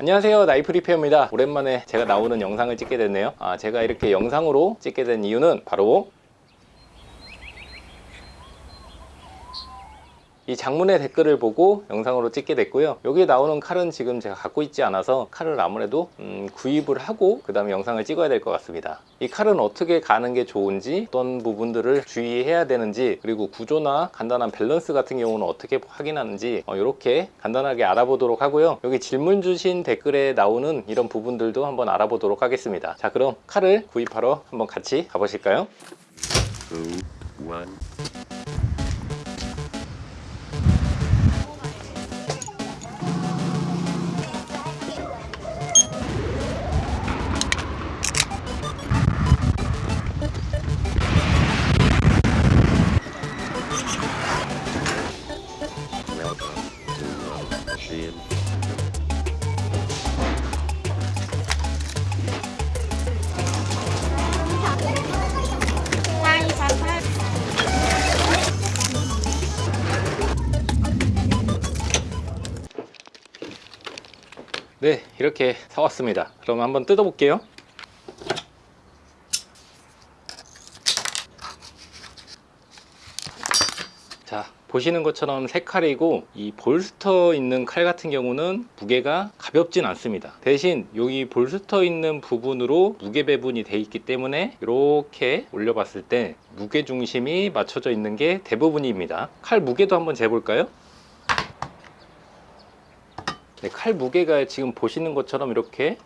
안녕하세요. Knife Repair입니다. 오랜만에 제가 나오는 영상을 찍게 됐네요. 아, 제가 이렇게 영상으로 찍게 된 이유는 바로 이 장문의 댓글을 보고 영상으로 찍게 됐고요. 여기에 나오는 칼은 지금 제가 갖고 있지 않아서 칼을 아무래도 음, 구입을 하고 그 다음에 영상을 찍어야 될 것 같습니다. 이 칼은 어떻게 가는 게 좋은지 어떤 부분들을 주의해야 되는지 그리고 구조나 간단한 밸런스 같은 경우는 어떻게 확인하는지 어, 이렇게 간단하게 알아보도록 하고요. 여기 질문 주신 댓글에 나오는 이런 부분들도 한번 알아보도록 하겠습니다. 자 그럼 칼을 구입하러 한번 같이 가보실까요? two, 네 이렇게 사왔습니다. 그럼 한번 뜯어 볼게요. 자 보시는 것처럼 세 칼이고 이 볼스터 있는 칼 같은 경우는 무게가 가볍진 않습니다. 대신 여기 볼스터 있는 부분으로 무게 배분이 돼 있기 때문에 이렇게 올려봤을 때 무게 중심이 맞춰져 있는 게 대부분입니다. 칼 무게도 한번 재볼까요? 네, 칼 무게가 지금 보시는 것처럼 이렇게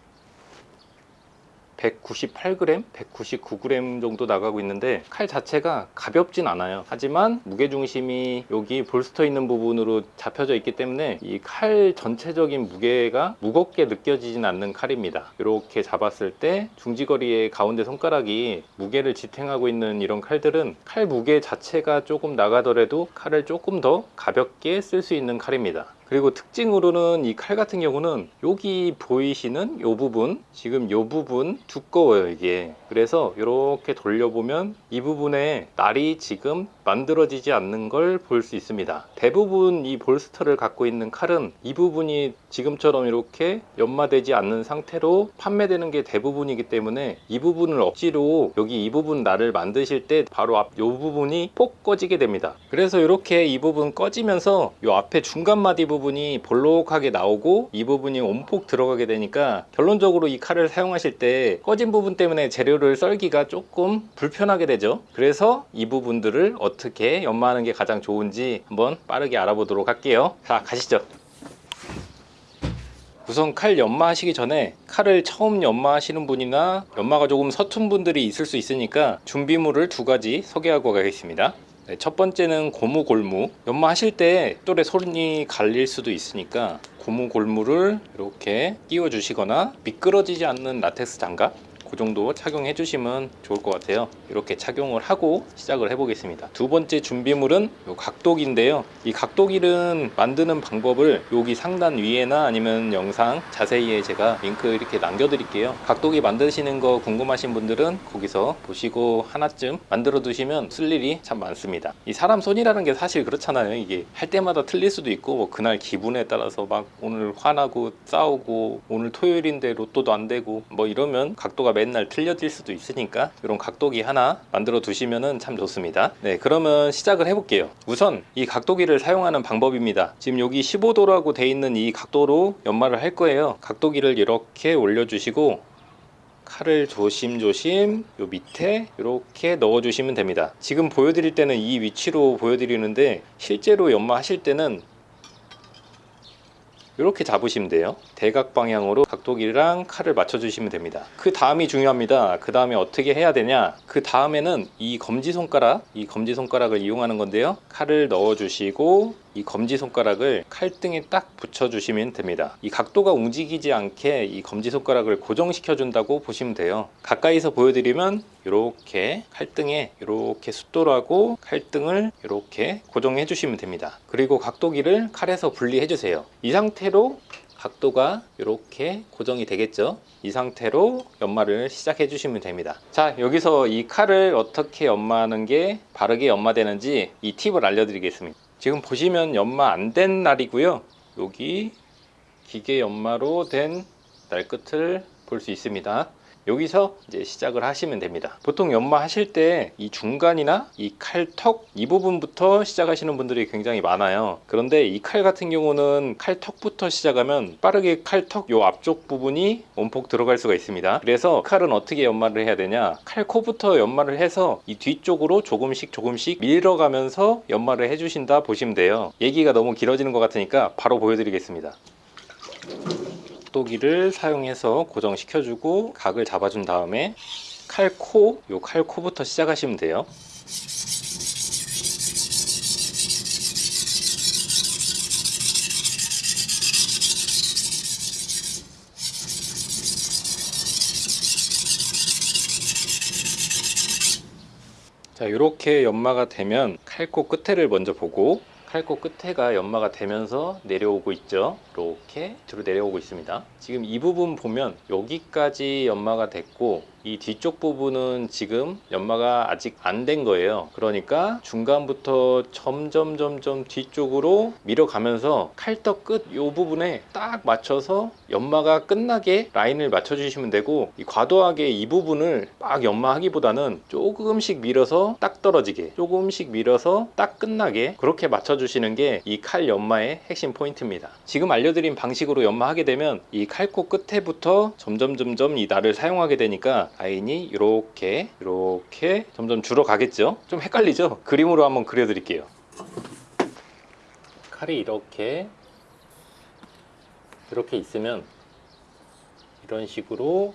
198g, 199g 정도 나가고 있는데 칼 자체가 가볍진 않아요. 하지만 무게중심이 여기 볼스터 있는 부분으로 잡혀져 있기 때문에 이 칼 전체적인 무게가 무겁게 느껴지진 않는 칼입니다. 이렇게 잡았을 때 중지거리의 가운데 손가락이 무게를 지탱하고 있는 이런 칼들은 칼 무게 자체가 조금 나가더라도 칼을 조금 더 가볍게 쓸 수 있는 칼입니다 그리고 특징으로는 이 칼 같은 경우는 여기 보이시는 이 부분 지금 이 부분 두꺼워요 이게. 그래서 이렇게 돌려보면 이 부분에 날이 지금 만들어지지 않는 걸 볼 수 있습니다. 대부분 이 볼스터를 갖고 있는 칼은 이 부분이 지금처럼 이렇게 연마되지 않는 상태로 판매되는 게 대부분이기 때문에 이 부분을 억지로 여기 이 부분 날을 만드실 때 바로 앞이 부분이 폭 꺼지게 됩니다. 그래서 이렇게 이 부분 꺼지면서 이 앞에 중간 마디 부분 이 볼록하게 나오고 이 부분이 온폭 들어가게 되니까 결론적으로 이 칼을 사용하실 때 꺼진 부분 때문에 재료를 썰기가 조금 불편하게 되죠. 그래서 이 부분들을 어떻게 연마하는 게 가장 좋은지 한번 빠르게 알아보도록 할게요. 자 가시죠. 우선 칼 연마하시기 전에 칼을 처음 연마하시는 분이나 연마가 조금 서툰 분들이 있을 수 있으니까 준비물을 두 가지 소개하고 가겠습니다 네, 첫 번째는 고무 골무. 연마하실 때 돌에 손이 갈릴 수도 있으니까 고무 골무를 이렇게 끼워 주시거나 미끄러지지 않는 라텍스 장갑 그 정도 착용해 주시면 좋을 것 같아요. 이렇게 착용을 하고 시작을 해 보겠습니다. 두 번째 준비물은 요 각도기인데요. 이 각도기는 만드는 방법을 여기 상단 위에나 아니면 영상 자세히에 제가 링크 이렇게 남겨 드릴게요. 각도기 만드시는 거 궁금하신 분들은 거기서 보시고 하나쯤 만들어 두시면 쓸 일이 참 많습니다. 이 사람 손이라는 게 사실 그렇잖아요. 이게 할 때마다 틀릴 수도 있고 뭐 그날 기분에 따라서 막 오늘 화나고 싸우고 오늘 토요일인데 로또도 안 되고 뭐 이러면 각도가 맨날 틀려질 수도 있으니까 이런 각도기 하나 만들어 두시면 참 좋습니다. 네 그러면 시작을 해볼게요. 우선 이 각도기를 사용하는 방법입니다. 지금 여기 15도라고 돼 있는 이 각도로 연마를 할 거예요. 각도기를 이렇게 올려 주시고 칼을 조심조심 요 밑에 이렇게 넣어 주시면 됩니다. 지금 보여드릴 때는 이 위치로 보여드리는데 실제로 연마하실 때는 이렇게 잡으시면 돼요. 대각 방향으로 각도기랑 칼을 맞춰 주시면 됩니다. 그 다음이 중요합니다. 그 다음에 어떻게 해야 되냐? 그 다음에는 이 검지손가락 이 검지손가락을 이용하는 건데요. 칼을 넣어 주시고 이 검지 손가락을 칼등에 딱 붙여 주시면 됩니다. 이 각도가 움직이지 않게 이 검지 손가락을 고정시켜 준다고 보시면 돼요. 가까이서 보여드리면 이렇게 칼등에 이렇게 숫돌하고 칼등을 이렇게 고정해 주시면 됩니다. 그리고 각도기를 칼에서 분리해 주세요. 이 상태로 각도가 이렇게 고정이 되겠죠? 이 상태로 연마를 시작해 주시면 됩니다. 자 여기서 이 칼을 어떻게 연마하는 게 바르게 연마되는지 이 팁을 알려드리겠습니다 지금 보시면 연마 안 된 날이고요. 여기 기계 연마로 된 날 끝을 볼 수 있습니다. 여기서 이제 시작을 하시면 됩니다. 보통 연마 하실 때 이 중간이나 이 칼턱 이 부분부터 시작하시는 분들이 굉장히 많아요. 그런데 이 칼 같은 경우는 칼턱부터 시작하면 빠르게 칼턱 요 앞쪽 부분이 원폭 들어갈 수가 있습니다. 그래서 칼은 어떻게 연마를 해야 되냐? 칼코부터 연마를 해서 이 뒤쪽으로 조금씩 조금씩 밀어가면서 연마를 해주신다 보시면 돼요. 얘기가 너무 길어지는 것 같으니까 바로 보여드리겠습니다. 톡도기를 사용해서 고정시켜주고 각을 잡아준 다음에 칼코, 요 칼코부터 시작하시면 돼요. 자, 이렇게 연마가 되면 칼코 끝에를 먼저 보고 칼코 끝에가 연마가 되면서 내려오고 있죠. 이렇게 밑으로 내려오고 있습니다. 지금 이 부분 보면 여기까지 연마가 됐고 이 뒤쪽 부분은 지금 연마가 아직 안 된 거예요. 그러니까 중간부터 점점 점점 뒤쪽으로 밀어가면서 칼떡 끝 이 부분에 딱 맞춰서 연마가 끝나게 라인을 맞춰 주시면 되고 이 과도하게 이 부분을 막 연마하기보다는 조금씩 밀어서 딱 떨어지게 조금씩 밀어서 딱 끝나게 그렇게 맞춰 주시는 게 이 칼 연마의 핵심 포인트입니다. 지금 알려드린 방식으로 연마하게 되면 이 칼코 끝에부터 점점 점점 이 날을 사용하게 되니까 라인이 이렇게 이렇게 점점 줄어 가겠죠? 좀 헷갈리죠? 그림으로 한번 그려 드릴게요. 칼이 이렇게 이렇게 있으면 이런 식으로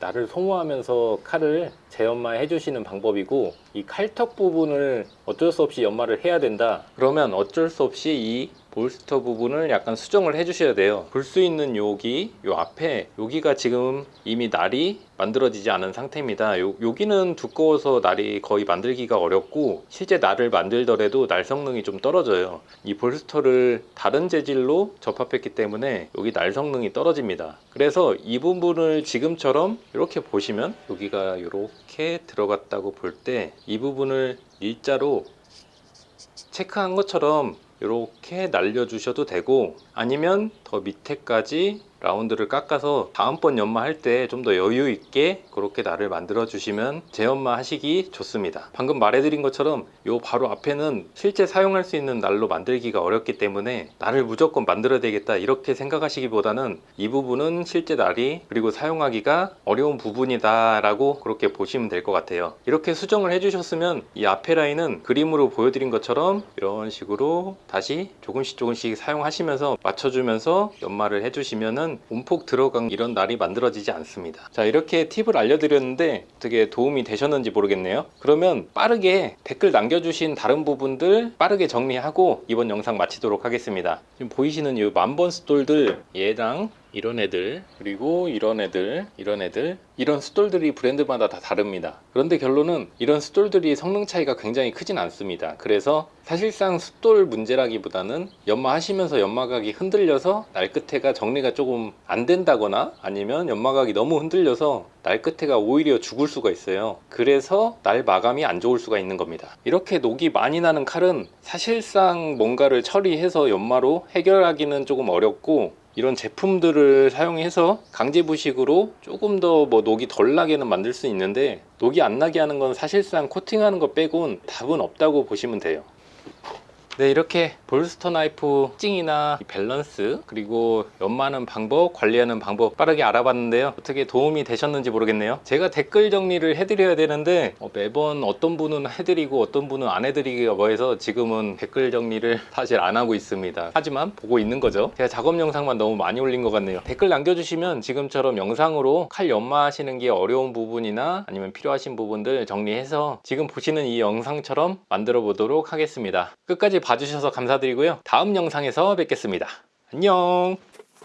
날을 소모하면서 칼을 재연마 해 주시는 방법이고 이 칼턱 부분을 어쩔 수 없이 연마를 해야 된다. 그러면 어쩔 수 없이 이 볼스터 부분을 약간 수정을 해 주셔야 돼요. 볼 수 있는 여기 요 앞에 여기가 지금 이미 날이 만들어지지 않은 상태입니다. 요, 여기는 두꺼워서 날이 거의 만들기가 어렵고 실제 날을 만들더라도 날 성능이 좀 떨어져요. 이 볼스터를 다른 재질로 접합했기 때문에 여기 날 성능이 떨어집니다. 그래서 이 부분을 지금처럼 이렇게 보시면 여기가 이렇게 들어갔다고 볼 때 이 부분을 일자로 체크한 것처럼 이렇게 날려 주셔도 되고 아니면 더 밑에까지 라운드를 깎아서 다음번 연마 할 때 좀 더 여유 있게 그렇게 날을 만들어 주시면 재연마 하시기 좋습니다. 방금 말해드린 것처럼 요 바로 앞에는 실제 사용할 수 있는 날로 만들기가 어렵기 때문에 날을 무조건 만들어야 되겠다 이렇게 생각하시기보다는 이 부분은 실제 날이 그리고 사용하기가 어려운 부분이다 라고 그렇게 보시면 될 것 같아요. 이렇게 수정을 해 주셨으면 이 앞에 라인은 그림으로 보여드린 것처럼 이런 식으로 다시 조금씩 조금씩 사용하시면서 맞춰주면서 연마를 해주시면은 움폭 들어간 이런 날이 만들어지지 않습니다. 자 이렇게 팁을 알려드렸는데 어떻게 도움이 되셨는지 모르겠네요. 그러면 빠르게 댓글 남겨주신 다른 부분들 빠르게 정리하고 이번 영상 마치도록 하겠습니다. 지금 보이시는 이 만번 숫돌들 얘랑 이런 애들 그리고 이런 애들 이런 애들 이런 숫돌들이 브랜드마다 다 다릅니다. 그런데 결론은 이런 숫돌들이 성능 차이가 굉장히 크진 않습니다. 그래서 사실상 숫돌 문제라기보다는 연마 하시면서 연마각이 흔들려서 날 끝에가 정리가 조금 안 된다거나 아니면 연마각이 너무 흔들려서 날 끝에가 오히려 죽을 수가 있어요. 그래서 날 마감이 안 좋을 수가 있는 겁니다. 이렇게 녹이 많이 나는 칼은 사실상 뭔가를 처리해서 연마로 해결하기는 조금 어렵고 이런 제품들을 사용해서 강제 부식으로 조금 더 뭐 녹이 덜 나게는 만들 수 있는데 녹이 안 나게 하는 건 사실상 코팅하는 거 빼곤 답은 없다고 보시면 돼요 네 이렇게 bolster 나이프 찡이나 밸런스 그리고 연마하는 방법 관리하는 방법 빠르게 알아봤는데요. 어떻게 도움이 되셨는지 모르겠네요. 제가 댓글 정리를 해드려야 되는데 어, 매번 어떤 분은 해드리고 어떤 분은 안 해드리기가 뭐해서 지금은 댓글 정리를 사실 안 하고 있습니다. 하지만 보고 있는 거죠. 제가 작업 영상만 너무 많이 올린 것 같네요. 댓글 남겨주시면 지금처럼 영상으로 칼 연마하시는 게 어려운 부분이나 아니면 필요하신 부분들 정리해서 지금 보시는 이 영상처럼 만들어 보도록 하겠습니다. 끝까지 봐주셔서 감사드리고요. 다음 영상에서 뵙겠습니다. 안녕